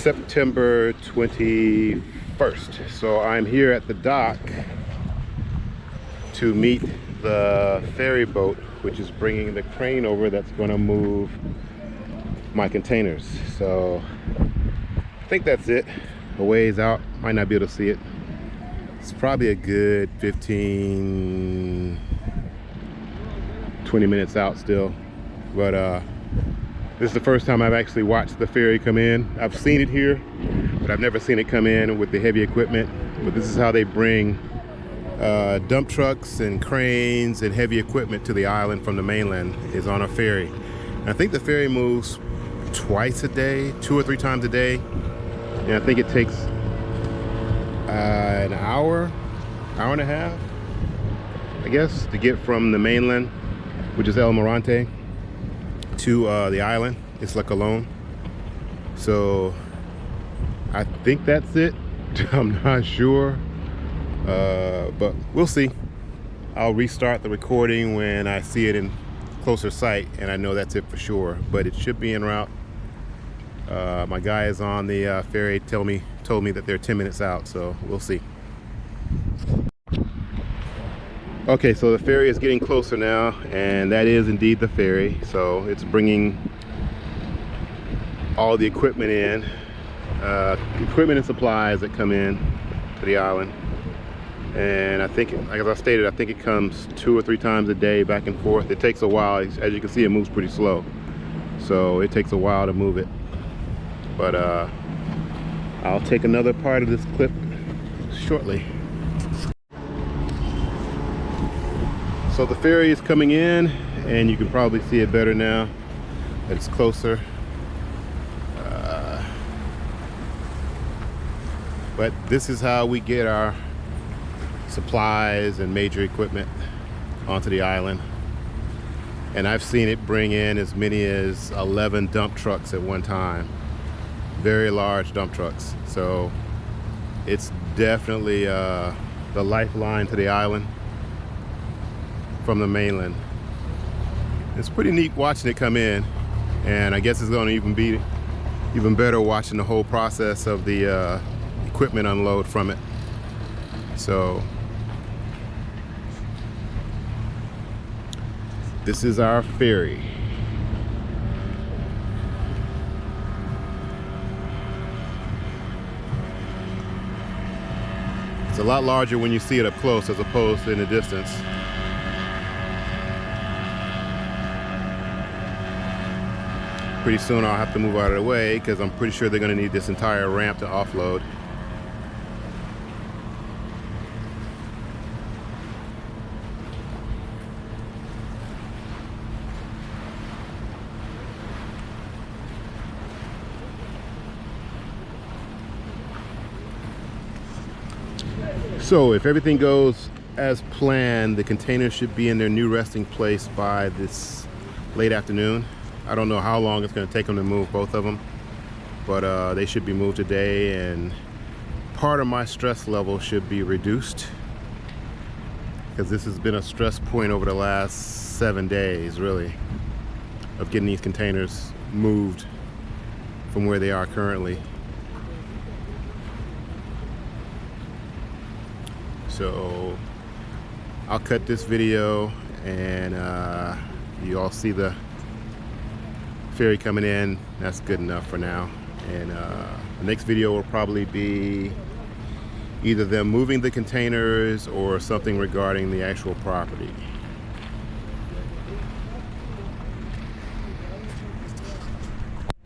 September 21st. So I'm here at the dock to meet the ferry boat, which is bringing the crane over that's gonna move my containers. So I think that's it. A ways out, might not be able to see it. It's probably a good 15, 20 minutes out still. But uh, this is the first time I've actually watched the ferry come in. I've seen it here, but I've never seen it come in with the heavy equipment. But this is how they bring uh, dump trucks and cranes and heavy equipment to the island from the mainland is on a ferry. And I think the ferry moves twice a day, two or three times a day. And I think it takes uh, an hour, hour and a half, I guess, to get from the mainland, which is El Morante, to uh, the island. It's like alone. So I think that's it. I'm not sure, uh, but we'll see. I'll restart the recording when I see it in closer sight and I know that's it for sure, but it should be en route. Uh, my guy is on the uh, ferry tell me, told me that they're 10 minutes out, so we'll see. Okay, so the ferry is getting closer now, and that is indeed the ferry. So it's bringing all the equipment in, uh, equipment and supplies that come in to the island. And I think, as I stated, I think it comes two or three times a day back and forth. It takes a while. As you can see, it moves pretty slow. So it takes a while to move it. But uh, I'll take another part of this clip shortly. So the ferry is coming in and you can probably see it better now it's closer. Uh, but this is how we get our supplies and major equipment onto the island. And I've seen it bring in as many as 11 dump trucks at one time. Very large dump trucks. So it's definitely uh, the lifeline to the island from the mainland. It's pretty neat watching it come in and I guess it's going to even be even better watching the whole process of the uh, equipment unload from it. So this is our ferry. It's a lot larger when you see it up close as opposed to in the distance. Pretty soon I'll have to move out of the way because I'm pretty sure they're going to need this entire ramp to offload. So if everything goes as planned, the containers should be in their new resting place by this late afternoon. I don't know how long it's going to take them to move both of them, but uh, they should be moved today and part of my stress level should be reduced because this has been a stress point over the last seven days, really, of getting these containers moved from where they are currently. So I'll cut this video and uh, you all see the ferry coming in. That's good enough for now. And uh, the next video will probably be either them moving the containers or something regarding the actual property